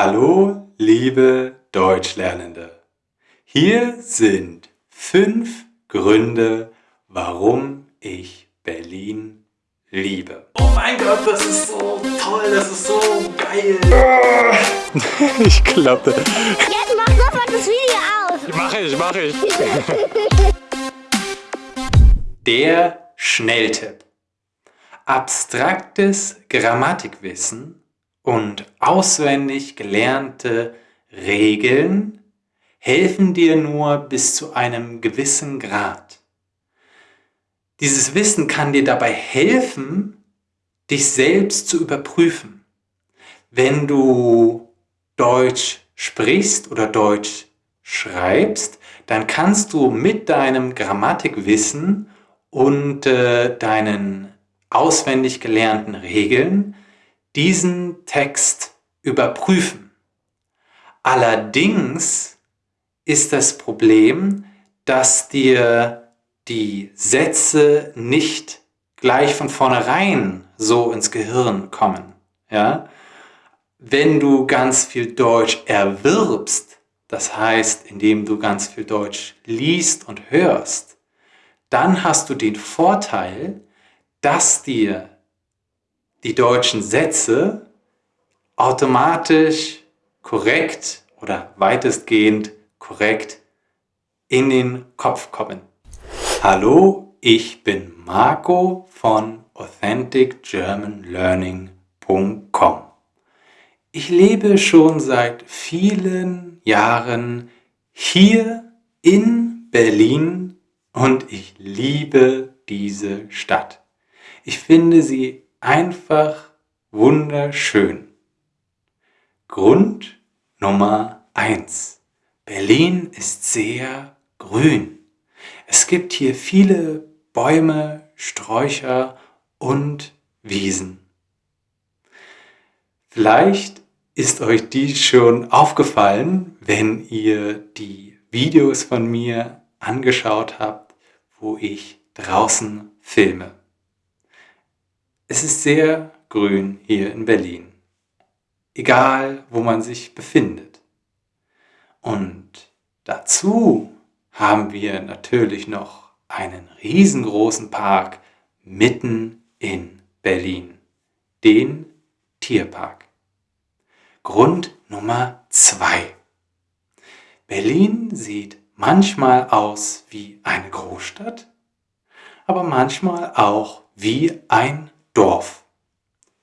Hallo, liebe Deutschlernende. Hier sind fünf Gründe, warum ich Berlin liebe. Oh mein Gott, das ist so toll, das ist so geil. ich glaube. Jetzt mach sofort das Video aus. Mach ich, mach ich. Der Schnelltipp. Abstraktes Grammatikwissen und auswendig gelernte Regeln helfen dir nur bis zu einem gewissen Grad. Dieses Wissen kann dir dabei helfen, dich selbst zu überprüfen. Wenn du Deutsch sprichst oder Deutsch schreibst, dann kannst du mit deinem Grammatikwissen und äh, deinen auswendig gelernten Regeln diesen Text überprüfen. Allerdings ist das Problem, dass dir die Sätze nicht gleich von vornherein so ins Gehirn kommen. Ja? Wenn du ganz viel Deutsch erwirbst, das heißt, indem du ganz viel Deutsch liest und hörst, dann hast du den Vorteil, dass dir die deutschen Sätze automatisch korrekt oder weitestgehend korrekt in den Kopf kommen. Hallo, ich bin Marco von AuthenticGermanLearning.com. Ich lebe schon seit vielen Jahren hier in Berlin und ich liebe diese Stadt. Ich finde sie einfach wunderschön. Grund Nummer eins: Berlin ist sehr grün. Es gibt hier viele Bäume, Sträucher und Wiesen. Vielleicht ist euch dies schon aufgefallen, wenn ihr die Videos von mir angeschaut habt, wo ich draußen filme. Es ist sehr grün hier in Berlin, egal wo man sich befindet. Und dazu haben wir natürlich noch einen riesengroßen Park mitten in Berlin, den Tierpark. Grund Nummer zwei: Berlin sieht manchmal aus wie eine Großstadt, aber manchmal auch wie ein Dorf.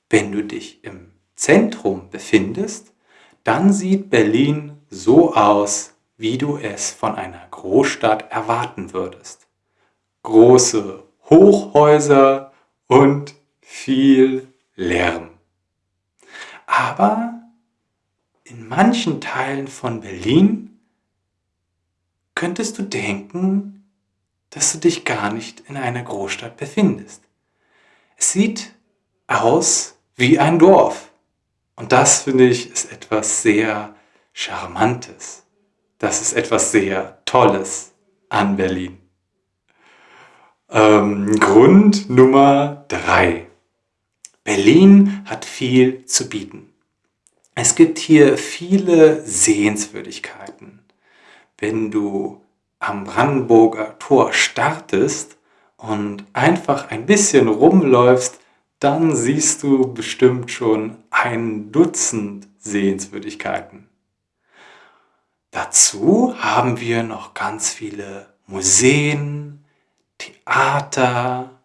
Wenn du dich im Zentrum befindest, dann sieht Berlin so aus, wie du es von einer Großstadt erwarten würdest. Große Hochhäuser und viel Lärm. Aber in manchen Teilen von Berlin könntest du denken, dass du dich gar nicht in einer Großstadt befindest. Es sieht aus wie ein Dorf. Und das finde ich ist etwas sehr Charmantes. Das ist etwas sehr Tolles an Berlin. Ähm, Grund Nummer drei: Berlin hat viel zu bieten. Es gibt hier viele Sehenswürdigkeiten. Wenn du am Brandenburger Tor startest, und einfach ein bisschen rumläufst, dann siehst du bestimmt schon ein Dutzend Sehenswürdigkeiten. Dazu haben wir noch ganz viele Museen, Theater,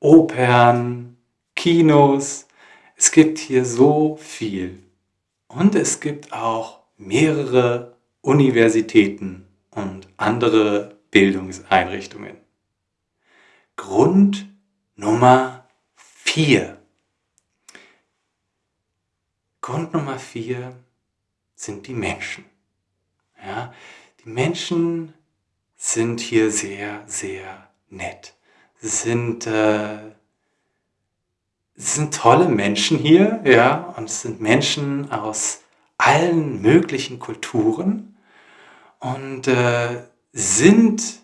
Opern, Kinos. Es gibt hier so viel. Und es gibt auch mehrere Universitäten und andere Bildungseinrichtungen. Grund Nummer 4. Grund Nummer 4 sind die Menschen. Ja, die Menschen sind hier sehr, sehr nett. Sie sind, äh, sind tolle Menschen hier, ja, und es sind Menschen aus allen möglichen Kulturen und äh, sind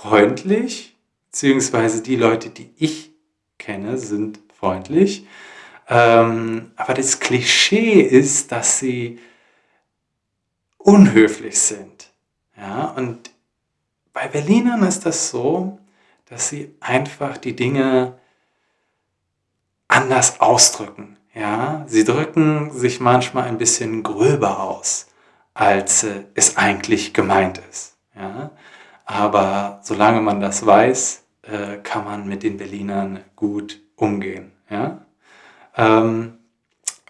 freundlich, beziehungsweise die Leute, die ich kenne, sind freundlich. Ähm, aber das Klischee ist, dass sie unhöflich sind. Ja, und bei Berlinern ist das so, dass sie einfach die Dinge anders ausdrücken. Ja, sie drücken sich manchmal ein bisschen gröber aus, als äh, es eigentlich gemeint ist. Ja, aber solange man das weiß, äh, kann man mit den Berlinern gut umgehen. Ja? Ähm,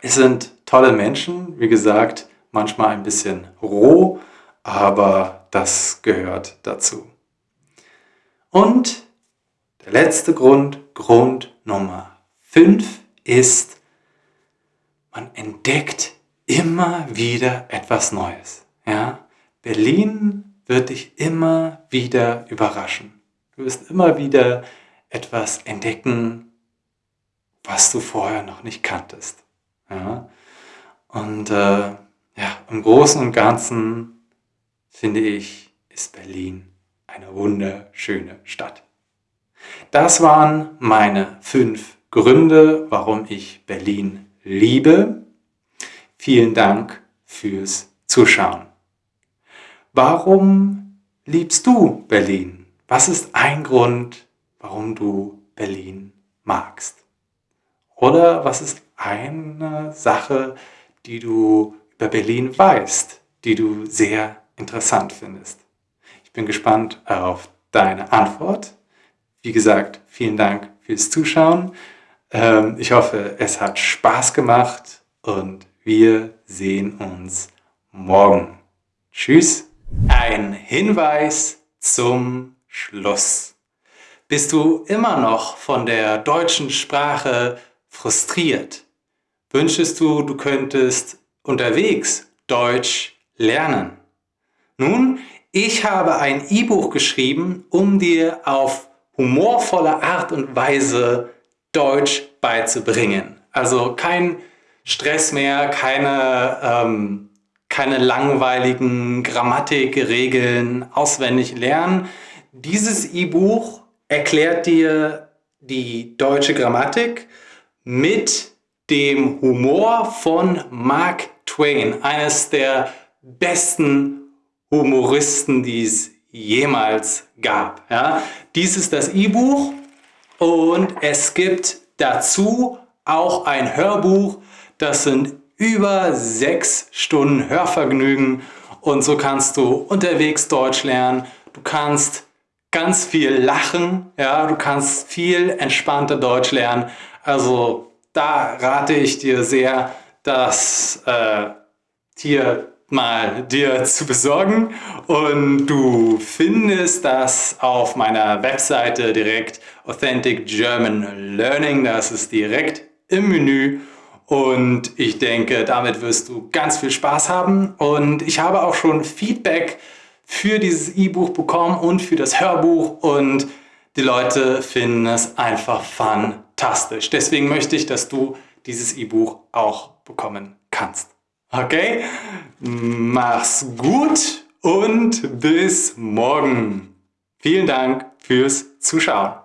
es sind tolle Menschen, wie gesagt, manchmal ein bisschen roh, aber das gehört dazu. Und der letzte Grund, Grund Nummer 5 ist, man entdeckt immer wieder etwas Neues. Ja? Berlin wird dich immer wieder überraschen. Du wirst immer wieder etwas entdecken, was du vorher noch nicht kanntest. Ja? Und äh, ja, im Großen und Ganzen finde ich, ist Berlin eine wunderschöne Stadt. Das waren meine fünf Gründe, warum ich Berlin liebe. Vielen Dank fürs Zuschauen. Warum liebst du Berlin? Was ist ein Grund, warum du Berlin magst? Oder was ist eine Sache, die du über Berlin weißt, die du sehr interessant findest? Ich bin gespannt auf deine Antwort. Wie gesagt, vielen Dank fürs Zuschauen. Ähm, ich hoffe, es hat Spaß gemacht und wir sehen uns morgen. Tschüss. Ein Hinweis zum Schluss. Bist du immer noch von der deutschen Sprache frustriert? Wünschest du, du könntest unterwegs Deutsch lernen? Nun, ich habe ein E-Buch geschrieben, um dir auf humorvolle Art und Weise Deutsch beizubringen. Also kein Stress mehr, keine, ähm, keine langweiligen Grammatikregeln auswendig lernen. Dieses E-Buch erklärt dir die deutsche Grammatik mit dem Humor von Mark Twain, eines der besten Humoristen, die es jemals gab. Ja? Dies ist das E-Buch und es gibt dazu auch ein Hörbuch. Das sind über sechs Stunden Hörvergnügen. Und so kannst du unterwegs Deutsch lernen. Du kannst ganz viel lachen, ja, du kannst viel entspannter Deutsch lernen. Also da rate ich dir sehr, das äh, hier mal dir zu besorgen. Und du findest das auf meiner Webseite direkt. Authentic German Learning, das ist direkt im Menü und ich denke, damit wirst du ganz viel Spaß haben und ich habe auch schon Feedback für dieses E-Buch bekommen und für das Hörbuch und die Leute finden es einfach fantastisch. Deswegen möchte ich, dass du dieses E-Buch auch bekommen kannst. Okay? Mach's gut und bis morgen. Vielen Dank fürs Zuschauen.